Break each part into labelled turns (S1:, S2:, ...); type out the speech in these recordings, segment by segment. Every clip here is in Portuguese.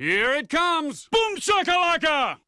S1: Here it comes! Boom shakalaka!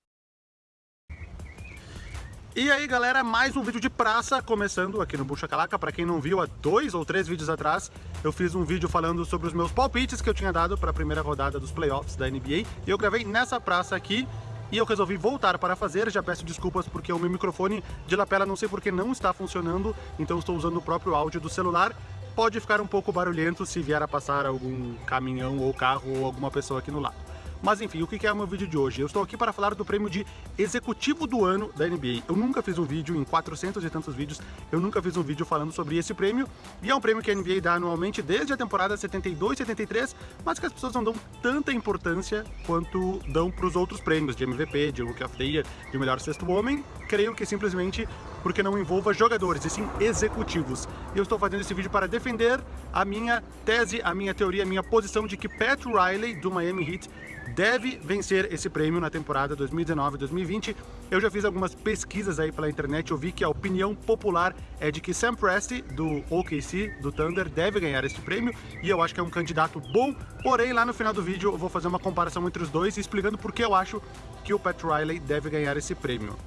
S2: E aí galera, mais um vídeo de praça começando aqui no Bucha Calaca. Para quem não viu, há dois ou três vídeos atrás eu fiz um vídeo falando sobre os meus palpites que eu tinha dado para a primeira rodada dos playoffs da NBA. E eu gravei nessa praça aqui e eu resolvi voltar para fazer. Já peço desculpas porque o meu microfone de lapela não sei porque não está funcionando, então estou usando o próprio áudio do celular. Pode ficar um pouco barulhento se vier a passar algum caminhão ou carro ou alguma pessoa aqui no lado. Mas enfim, o que é o meu vídeo de hoje? Eu estou aqui para falar do prêmio de Executivo do Ano da NBA. Eu nunca fiz um vídeo, em 400 e tantos vídeos, eu nunca fiz um vídeo falando sobre esse prêmio. E é um prêmio que a NBA dá anualmente desde a temporada 72, 73, mas que as pessoas não dão tanta importância quanto dão para os outros prêmios de MVP, de Rookie of the Year, de Melhor Sexto Homem. Creio que simplesmente porque não envolva jogadores, e sim executivos. Eu estou fazendo esse vídeo para defender a minha tese, a minha teoria, a minha posição de que Pat Riley, do Miami Heat, deve vencer esse prêmio na temporada 2019-2020. Eu já fiz algumas pesquisas aí pela internet, eu vi que a opinião popular é de que Sam Presti, do OKC, do Thunder, deve ganhar este prêmio, e eu acho que é um candidato bom, porém lá no final do vídeo eu vou fazer uma comparação entre os dois, explicando por que eu acho que o Pat Riley deve ganhar esse prêmio.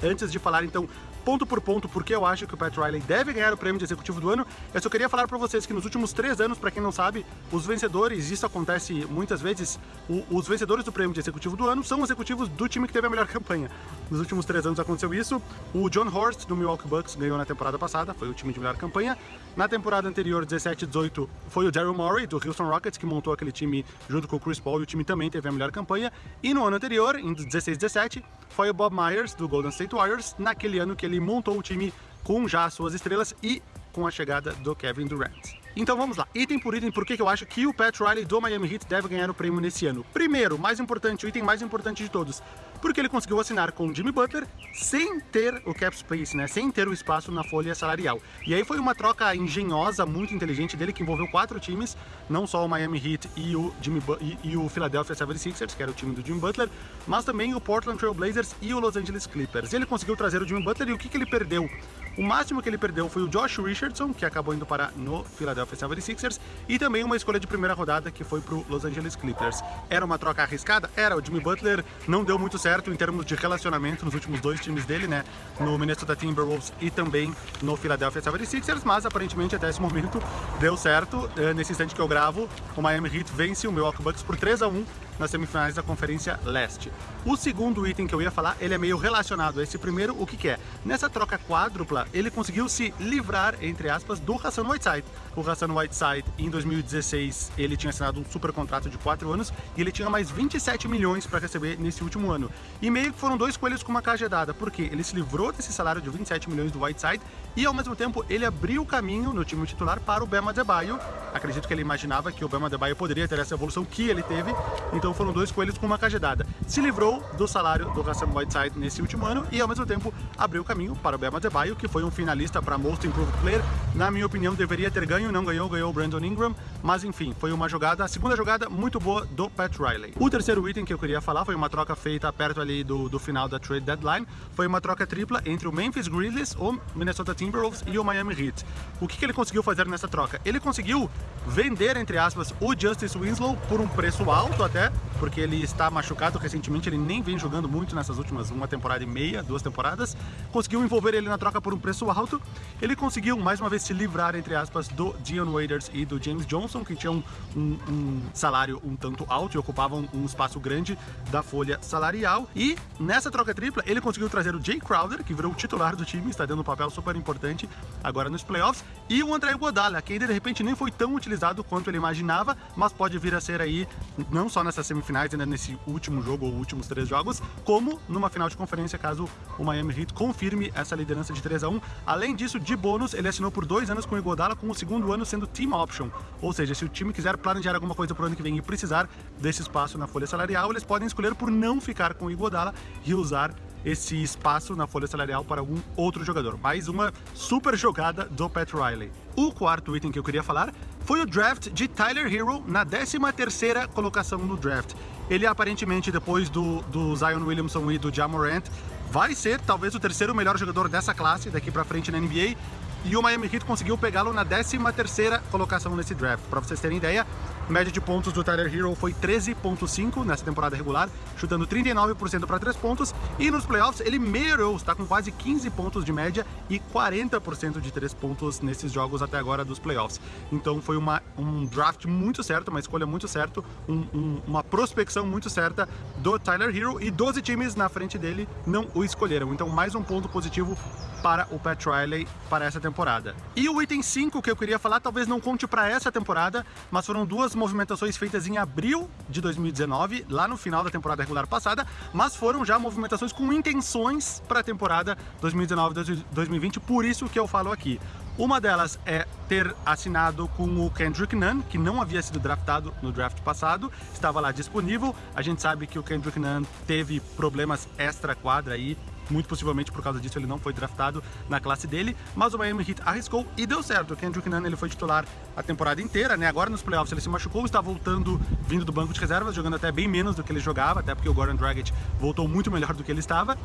S2: Antes de falar então ponto por ponto porque eu acho que o Pat Riley deve ganhar o prêmio de executivo do ano. Eu só queria falar para vocês que nos últimos três anos, para quem não sabe, os vencedores, isso acontece muitas vezes, o, os vencedores do prêmio de executivo do ano são os executivos do time que teve a melhor campanha. Nos últimos três anos aconteceu isso. O John Horst, do Milwaukee Bucks, ganhou na temporada passada, foi o time de melhor campanha. Na temporada anterior, 17-18, foi o Daryl Morey, do Houston Rockets, que montou aquele time junto com o Chris Paul, e o time também teve a melhor campanha. E no ano anterior, em 16-17, foi o Bob Myers, do Golden State Warriors, naquele ano que ele montou o time com já suas estrelas e com a chegada do Kevin Durant. Então vamos lá, item por item, por que eu acho que o Pat Riley do Miami Heat deve ganhar o prêmio nesse ano? Primeiro, mais importante, o item mais importante de todos, porque ele conseguiu assinar com Jimmy Butler sem ter o cap space, né? Sem ter o espaço na folha salarial. E aí foi uma troca engenhosa, muito inteligente dele, que envolveu quatro times, não só o Miami Heat e o, Jimmy e, e o Philadelphia 76ers, que era o time do Jimmy Butler, mas também o Portland Trail Blazers e o Los Angeles Clippers. Ele conseguiu trazer o Jimmy Butler e o que, que ele perdeu? O máximo que ele perdeu foi o Josh Richardson, que acabou indo para no Philadelphia 76ers, e também uma escolha de primeira rodada que foi para o Los Angeles Clippers. Era uma troca arriscada? Era. O Jimmy Butler não deu muito certo em termos de relacionamento nos últimos dois times dele, né? No Minnesota Timberwolves e também no Philadelphia 76ers, mas aparentemente até esse momento deu certo. Eh, nesse instante que eu gravo, o Miami Heat vence o Milwaukee Bucks por 3 a 1 nas semifinais da Conferência Leste. O segundo item que eu ia falar, ele é meio relacionado a esse primeiro, o que que é? Nessa troca quádrupla, ele conseguiu se livrar, entre aspas, do Hassan Whiteside. O Hassan Whiteside, em 2016, ele tinha assinado um super contrato de 4 anos e ele tinha mais 27 milhões para receber nesse último ano. E meio que foram dois coelhos com uma cajadada, porque ele se livrou desse salário de 27 milhões do Whiteside e, ao mesmo tempo, ele abriu o caminho no time titular para o Bema Adebayo. Acredito que ele imaginava que o Bema Adebayo poderia ter essa evolução que ele teve, então foram dois coelhos com uma cajadada. Se livrou do salário do Hassan Whiteside nesse último ano e ao mesmo tempo abriu o caminho para o Bema Adebayo, que foi um finalista para Most Improved Player. Na minha opinião deveria ter ganho, não ganhou, ganhou o Brandon Ingram, mas enfim, foi uma jogada, a segunda jogada muito boa do Pat Riley. O terceiro item que eu queria falar foi uma troca feita perto ali do, do final da trade deadline, foi uma troca tripla entre o Memphis Grizzlies, o Minnesota Timberwolves e o Miami Heat. O que, que ele conseguiu fazer nessa troca? Ele conseguiu vender, entre aspas, o Justice Winslow por um preço alto até, porque ele está machucado recentemente, ele nem vem jogando muito nessas últimas uma temporada e meia, duas temporadas. Conseguiu envolver ele na troca por um preço alto. Ele conseguiu, mais uma vez, se livrar, entre aspas, do Dion Waiters e do James Johnson, que tinham um, um, salário um tanto alto e ocupavam um espaço grande da folha salarial. E nessa troca tripla, ele conseguiu trazer o Jay Crowder, que virou o titular do time, está dando um papel super importante agora nos playoffs, e o André Godala, que ainda de repente nem foi tão utilizado quanto ele imaginava, mas pode vir a ser aí, não só nessas semifinais, ainda nesse último jogo ou últimos três jogos, como numa final de conferência, caso o Miami Heat confirme essa liderança de 3 a 1 Além disso, de bônus, ele assinou por dois anos com o Igodala, com o segundo ano sendo team option. Ou seja, se o time quiser planejar alguma coisa pro ano que vem e precisar desse espaço na folha salarial, eles podem escolher por não ficar com o Igodala e usar esse espaço na folha salarial para algum outro jogador. Mais uma super jogada do Pat Riley. O quarto item que eu queria falar foi o draft de Tyler Hero na 13ª colocação no draft. Ele aparentemente, depois do, do Zion Williamson e do Jamorant, vai ser talvez o terceiro melhor jogador dessa classe daqui para frente na NBA e o Miami Heat conseguiu pegá-lo na 13ª colocação nesse draft. Para vocês terem ideia, Média de pontos do Tyler Hero foi 13.5 nessa temporada regular, chutando 39% para 3 pontos. E nos playoffs ele melhorou, está com quase 15 pontos de média e 40% de 3 pontos nesses jogos até agora dos playoffs. Então foi uma, um draft muito certo, uma escolha muito certa, um, um, uma prospecção muito certa do Tyler Hero e 12 times na frente dele não o escolheram. Então mais um ponto positivo para o Pat Riley para essa temporada. E o item 5 que eu queria falar talvez não conte para essa temporada, mas foram duas movimentações feitas em abril de 2019, lá no final da temporada regular passada, mas foram já movimentações com intenções para a temporada 2019-2020, por isso que eu falo aqui. Uma delas é ter assinado com o Kendrick Nunn, que não havia sido draftado no draft passado, estava lá disponível. A gente sabe que o Kendrick Nunn teve problemas extra-quadra aí, muito possivelmente por causa disso ele não foi draftado na classe dele, mas o Miami Heat arriscou e deu certo. O Kendrick Nunn ele foi titular a temporada inteira, né? Agora nos playoffs ele se machucou, está voltando vindo do banco de reservas, jogando até bem menos do que ele jogava, até porque o Goran Dragic voltou muito melhor do que ele estava.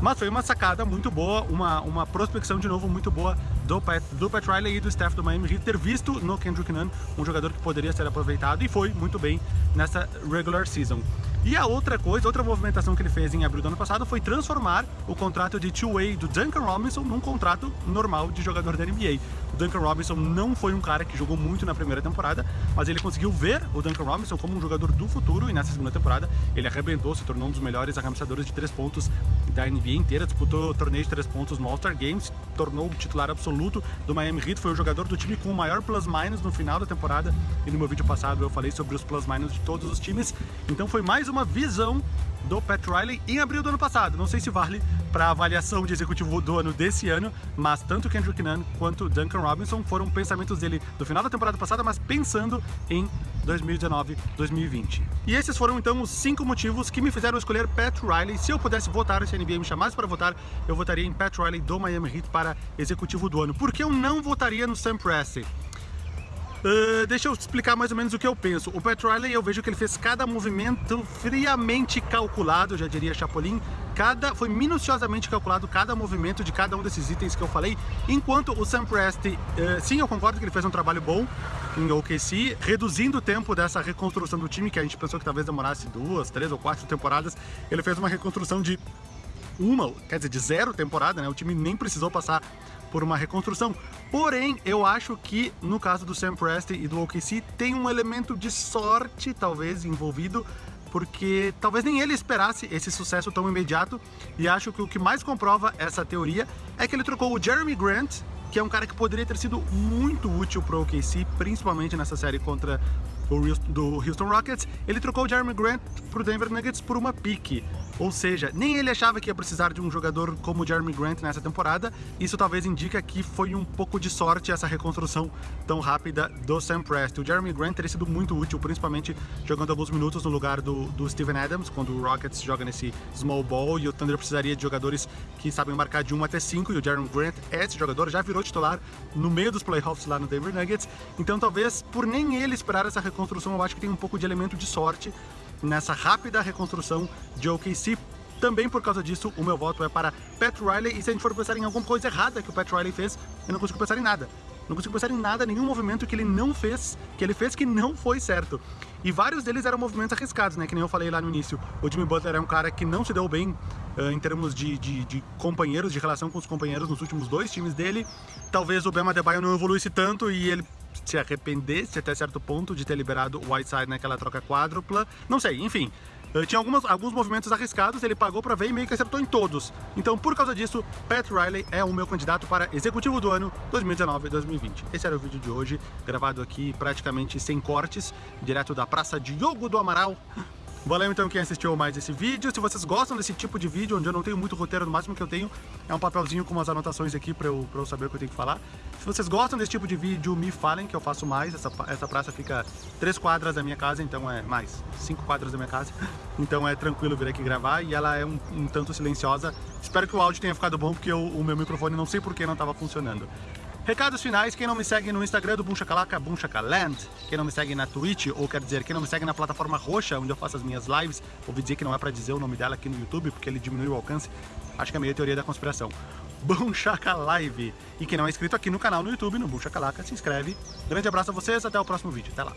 S2: Mas foi uma sacada muito boa, uma, uma prospecção de novo muito boa do Pat, do Pat Riley e do staff do Miami Heat ter visto no Kendrick Nunn um jogador que poderia ser aproveitado e foi muito bem nessa regular season. E a outra coisa, outra movimentação que ele fez em abril do ano passado foi transformar o contrato de two-way do Duncan Robinson num contrato normal de jogador da NBA. O Duncan Robinson não foi um cara que jogou muito na primeira temporada, mas ele conseguiu ver o Duncan Robinson como um jogador do futuro e nessa segunda temporada ele arrebentou, se tornou um dos melhores arremessadores de três pontos da NBA inteira, disputou torneio de três pontos no All-Star Games, tornou o titular absoluto do Miami Heat, foi o jogador do time com o maior plus-minus no final da temporada e no meu vídeo passado eu falei sobre os plus-minus de todos os times, então foi mais uma visão do Pat Riley em abril do ano passado. Não sei se vale para avaliação de executivo do ano desse ano, mas tanto Kendrick Nunn quanto Duncan Robinson foram pensamentos dele do final da temporada passada, mas pensando em 2019, 2020. E esses foram então os cinco motivos que me fizeram escolher Pat Riley. Se eu pudesse votar, se a NBA me chamasse para votar, eu votaria em Pat Riley do Miami Heat para executivo do ano. Por que eu não votaria no Sam Presti? Uh, deixa eu explicar mais ou menos o que eu penso. O Pat Riley, eu vejo que ele fez cada movimento friamente calculado, já diria Chapolin. Cada, foi minuciosamente calculado cada movimento de cada um desses itens que eu falei. Enquanto o Sam Presti, uh, sim, eu concordo que ele fez um trabalho bom em OKC, reduzindo o tempo dessa reconstrução do time, que a gente pensou que talvez demorasse duas, três ou quatro temporadas. Ele fez uma reconstrução de uma, quer dizer, de zero temporada, né? O time nem precisou passar por uma reconstrução. Porém, eu acho que no caso do Sam Presti e do OKC tem um elemento de sorte, talvez, envolvido, porque talvez nem ele esperasse esse sucesso tão imediato, e acho que o que mais comprova essa teoria é que ele trocou o Jeremy Grant, que é um cara que poderia ter sido muito útil para o OKC, principalmente nessa série contra do Houston Rockets, ele trocou o Jeremy Grant para o Denver Nuggets por uma pique. Ou seja, nem ele achava que ia precisar de um jogador como o Jeremy Grant nessa temporada. Isso talvez indica que foi um pouco de sorte essa reconstrução tão rápida do Sam Presti. O Jeremy Grant teria sido muito útil, principalmente jogando alguns minutos no lugar do, do Steven Adams, quando o Rockets joga nesse small ball e o Thunder precisaria de jogadores que sabem marcar de 1 até 5 e o Jeremy Grant é esse jogador, já virou titular no meio dos playoffs lá no Denver Nuggets. Então talvez por nem ele esperar essa reconstrução, eu acho que tem um pouco de elemento de sorte nessa rápida reconstrução de OKC. Também por causa disso, o meu voto é para Pat Riley. E se a gente for pensar em alguma coisa errada que o Pat Riley fez, eu não consigo pensar em nada. Não consigo pensar em nada, nenhum movimento que ele não fez, que ele fez que não foi certo. E vários deles eram movimentos arriscados, né? Que nem eu falei lá no início. O Jimmy Butler é um cara que não se deu bem em termos de, de, de, companheiros, de relação com os companheiros nos últimos dois times dele. Talvez o Bema Adebayo não evoluísse tanto e ele se arrependesse até certo ponto de ter liberado o Whiteside naquela troca quádrupla. Não sei, enfim. Uh, tinha algumas, alguns movimentos arriscados, ele pagou para ver e meio que acertou em todos. Então, por causa disso, Pat Riley é o meu candidato para executivo do ano 2019-2020. Esse era o vídeo de hoje, gravado aqui praticamente sem cortes, direto da Praça Diogo do Amaral, Valeu então quem assistiu mais esse vídeo. Se vocês gostam desse tipo de vídeo, onde eu não tenho muito roteiro, no máximo que eu tenho é um papelzinho com umas anotações aqui pra eu, pra eu saber o que eu tenho que falar. Se vocês gostam desse tipo de vídeo, me falem que eu faço mais. Essa, essa praça fica três quadras da minha casa, então é mais, cinco quadras da minha casa. Então é tranquilo vir aqui gravar e ela é um, um tanto silenciosa. Espero que o áudio tenha ficado bom, porque eu, o meu microfone não sei por que não estava funcionando. Recados finais, quem não me segue no Instagram do Bunchacalaca, Bunchacaland, quem não me segue na Twitch, ou quer dizer, quem não me segue na plataforma roxa, onde eu faço as minhas lives, ouvi dizer que não é pra dizer o nome dela aqui no YouTube, porque ele diminuiu o alcance, acho que é meio teoria da conspiração. Bunchaca Live. E quem não é inscrito aqui no canal no YouTube, no Bunchacalaca, se inscreve. Grande abraço a vocês, até o próximo vídeo, até lá.